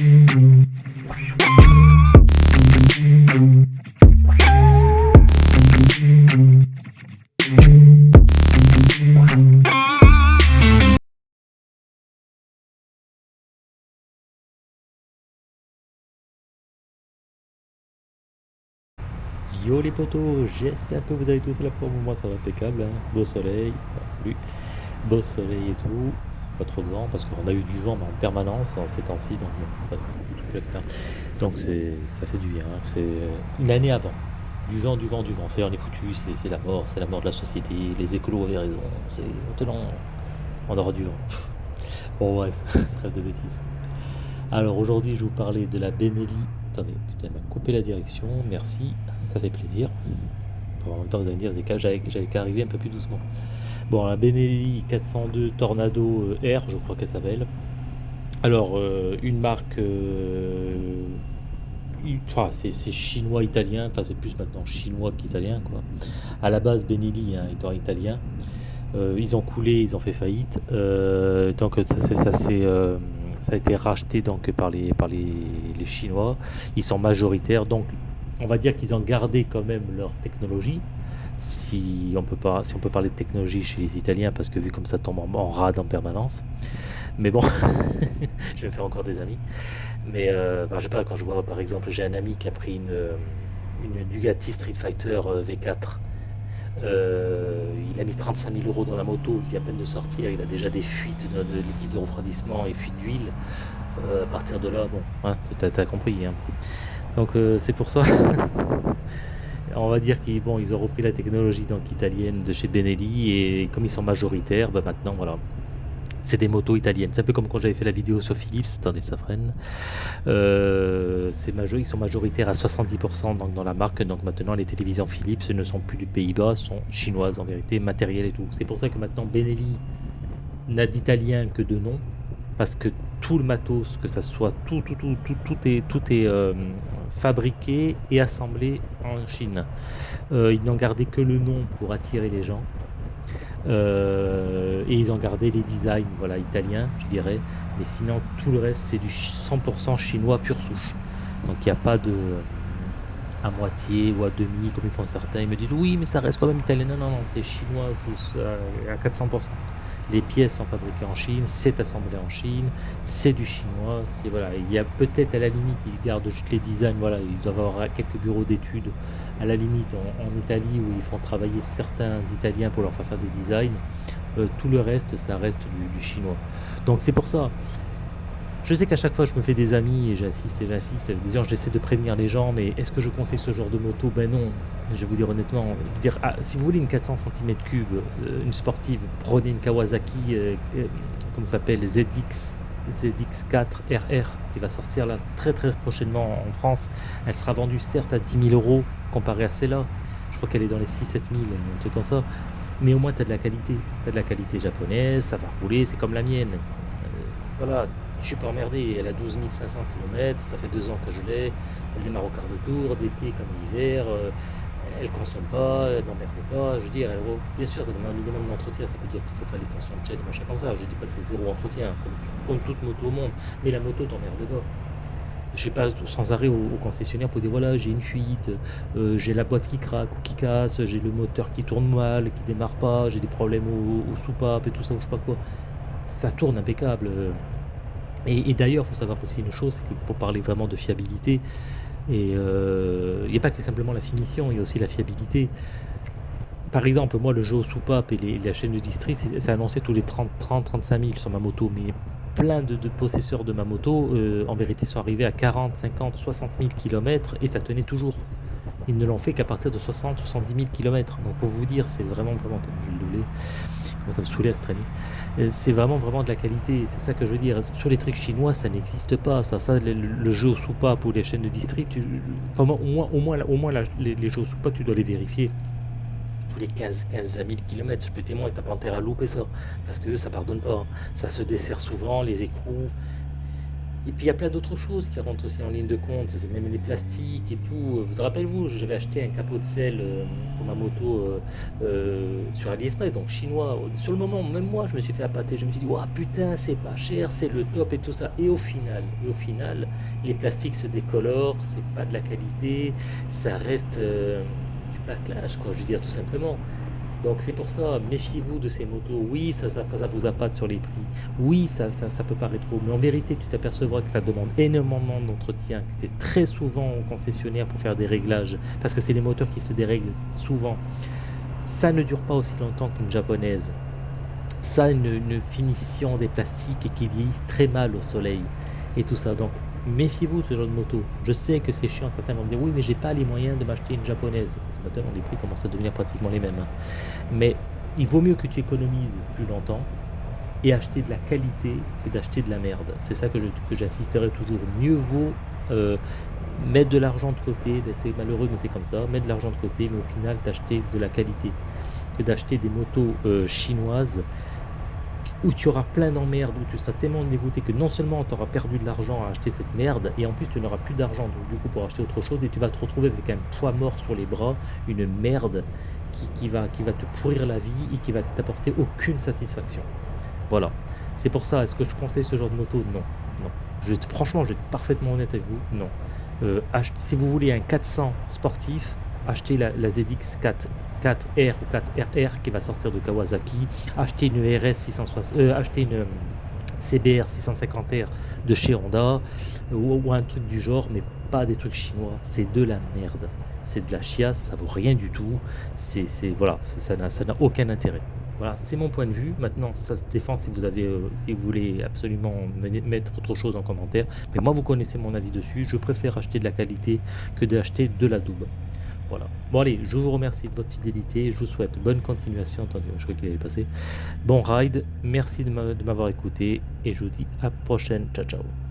Yo les potos, j'espère que vous avez tous à la forme, moi ça va impeccable, hein. beau soleil, ah, salut, beau soleil et tout, pas trop de vent parce qu'on a eu du vent en permanence en ces temps-ci, donc, ça fait du bien, hein. c'est une année avant, du vent, du vent, du vent, c'est on est foutu, c'est, la mort, c'est la mort de la société, les écolos avaient raison, c'est on aura du vent. Bon bref, trêve de bêtises. Alors aujourd'hui je vous parler de la Benelli Attendez, putain, elle m'a coupé la direction, merci, ça fait plaisir. en même temps, vous allez me dire, j'avais qu'à arriver un peu plus doucement. Bon, la Benelli 402 Tornado euh, R, je crois qu'elle s'appelle. Alors, euh, une marque, euh, enfin, c'est chinois-italien, enfin c'est plus maintenant chinois qu'italien, quoi. À la base, Benelli hein, étant italien, ils ont coulé, ils ont fait faillite, donc ça c'est ça a été racheté donc par les, par les, Chinois. Ils sont majoritaires, donc on va dire qu'ils ont gardé quand même leur technologie. Si on, peut pas, si on peut parler de technologie chez les Italiens, parce que vu comme ça tombe en, rade en permanence. Mais bon, je vais me faire encore des amis. Mais euh, bah, je sais pas, quand je vois par exemple, j'ai un ami qui a pris une, une Bugatti Street Fighter euh, V4 euh, il a mis 35 000 euros dans la moto, il vient à peine de sortir, il a déjà des fuites de, liquide de refroidissement et fuites d'huile. Euh, à partir de là, bon, hein, tu compris. Hein. Donc c'est pour ça, on va dire qu'ils ont repris la technologie donc, italienne de chez Benelli et comme ils sont majoritaires, bah, maintenant voilà, c'est des motos italiennes. C'est un peu comme quand j'avais fait la vidéo sur Philips, attendez, ça freine. Euh, ils sont majoritaires à 70% donc, dans la marque. Donc maintenant, les télévisions Philips ne sont plus du Pays-Bas, sont chinoises en vérité, matériel et tout. C'est pour ça que maintenant Benelli n'a d'italien que de nom, parce que tout le matos, que ça soit tout, tout, tout, tout, tout est, euh, fabriqué et assemblé en Chine. Euh, ils n'ont gardé que le nom pour attirer les gens. Euh, et ils ont gardé les designs voilà, italiens, je dirais. Mais sinon, tout le reste, c'est du 100% chinois pure souche. Donc il n'y a pas de à moitié ou à demi comme ils font certains. Ils me disent oui, mais ça reste quand même italien. Non, non, non, c'est chinois à 400%. Les pièces sont fabriquées en Chine, c'est assemblé en Chine, c'est du chinois. Voilà, il y a peut-être à la limite, ils gardent juste les designs. Voilà, ils doivent avoir quelques bureaux d'études à la limite en, Italie où ils font travailler certains Italiens pour leur faire faire des designs. Euh, tout le reste, ça reste du, chinois. Donc c'est pour ça. Je sais qu'à chaque fois je me fais des amis et j'assiste et j'assiste. Déjà j'essaie de prévenir les gens, mais est-ce que je conseille ce genre de moto? Ben non. Je vais vous dire honnêtement. Ah, si vous voulez une 400 cm3, euh, une sportive, prenez une Kawasaki, euh, comme ça s'appelle, ZX ZX4 RR qui va sortir là très très prochainement en France. Elle sera vendue certes à 10 000 euros comparé à celle-là. Je crois qu'elle est dans les 6-7 000, un truc comme ça. Mais au moins tu as de la qualité. Tu as de la qualité japonaise, ça va rouler, c'est comme la mienne. Euh, voilà, je suis pas emmerdé. Elle a 12 500 km, ça fait deux ans que je l'ai. Elle démarre au quart de tour, d'été comme d'hiver. Euh, elle consomme pas, elle n'emmerde pas. Je veux dire, bien sûr, ça demande un minimum d'entretien. Ça peut dire qu'il faut faire les tensions de chaîne, machin comme ça. Je dis pas que c'est zéro entretien, comme, toute moto au monde. Mais la moto t'emmerde pas. Je sais pas sans arrêt au, concessionnaire pour dire voilà, j'ai une fuite, euh, j'ai la boîte qui craque ou qui casse, j'ai le moteur qui tourne mal, qui démarre pas, j'ai des problèmes au, soupape et tout ça, ou je sais pas quoi. Ça tourne impeccable. Et, d'ailleurs, il faut savoir aussi une chose, c'est que pour parler vraiment de fiabilité, euh, il n'y a pas que simplement la finition, il y a aussi la fiabilité. Par exemple, moi, le jeu au soupape et la chaîne de district, c'est annoncé tous les 30-35 000 sur ma moto, mais plein de, possesseurs de ma moto, euh, en vérité, sont arrivés à 40, 50, 60 000 km et ça tenait toujours. Ils ne l'ont fait qu'à partir de 60, 70 000 km. Donc pour vous dire, c'est vraiment, vraiment, je le ça me saoulait traîner. Euh, c'est vraiment, vraiment de la qualité, c'est ça que je veux dire. Sur les trucs chinois, ça n'existe pas, ça, ça le, jeu au soupape ou les chaînes de district, enfin, au moins, au moins, au les, jeux au soupape, tu dois les vérifier tous les 15, 15 20 000 km, je peux témoigner, t'as pas intérêt à louper ça, parce que ça pardonne pas, ça se dessert souvent, les écrous, Et puis il y a plein d'autres choses qui rentrent aussi en ligne de compte, même les plastiques et tout. Vous rappelez-vous, j'avais acheté un capot de sel euh, pour ma moto euh, euh, sur AliExpress, donc chinois. Sur le moment, même moi, je me suis fait appâter. Je me suis dit, waouh, putain, c'est pas cher, c'est le top et tout ça. Et au final, au final, les plastiques se décolorent, c'est pas de la qualité, ça reste du backlash, quoi. Je veux dire, tout simplement. Donc c'est pour ça, méfiez-vous de ces motos. Oui, ça, ça, ça vous appâte sur les prix. Oui, ça, ça, peut paraître trop. Mais en vérité, tu t'apercevras que ça demande énormément d'entretien, que tu es très souvent au concessionnaire pour faire des réglages, parce que c'est les moteurs qui se dérèglent souvent. Ça ne dure pas aussi longtemps qu'une japonaise. Ça une, une finition des plastiques qui vieillissent très mal au soleil. Et tout ça. Donc méfiez-vous de ce genre de moto. Je sais que c'est chiant, certains vont me dire oui mais j'ai pas les moyens de m'acheter une japonaise. Maintenant les prix commencent à devenir pratiquement les mêmes. Hein. Mais il vaut mieux que tu économises plus longtemps et acheter de la qualité que d'acheter de la merde. C'est ça que j'insisterai toujours. Mieux vaut euh, mettre de l'argent de côté, ben, c'est malheureux mais c'est comme ça, mettre de l'argent de côté mais au final d'acheter de la qualité que d'acheter des motos euh, chinoises où tu auras plein d'emmerdes, où tu seras tellement dégoûté que non seulement tu auras perdu de l'argent à acheter cette merde, et en plus tu n'auras plus d'argent du coup pour acheter autre chose, et tu vas te retrouver avec un poids mort sur les bras, une merde qui, va, qui va te pourrir la vie et qui va t'apporter aucune satisfaction. Voilà. C'est pour ça, est-ce que je conseille ce genre de moto? Non. non. Je, franchement, je vais être parfaitement honnête avec vous, non. Euh, si vous voulez un 400 sportif, achetez la, la ZX4 4R ou 4RR qui va sortir de Kawasaki, acheter une RS 660, euh, acheter une euh, CBR 650R de chez Honda ou, un truc du genre, mais pas des trucs chinois. C'est de la merde. C'est de la chiasse, ça vaut rien du tout. C'est voilà, ça n'a aucun intérêt. Voilà, c'est mon point de vue. Maintenant, ça se défend si vous avez, euh, si vous voulez absolument mettre autre chose en commentaire. Mais moi, vous connaissez mon avis dessus. Je préfère acheter de la qualité que d'acheter de la double. Voilà. Bon allez, je vous remercie de votre fidélité, je vous souhaite bonne continuation, attendez, je crois qu'il allait passer. Bon ride, merci de m'avoir écouté et je vous dis à prochaine, ciao ciao.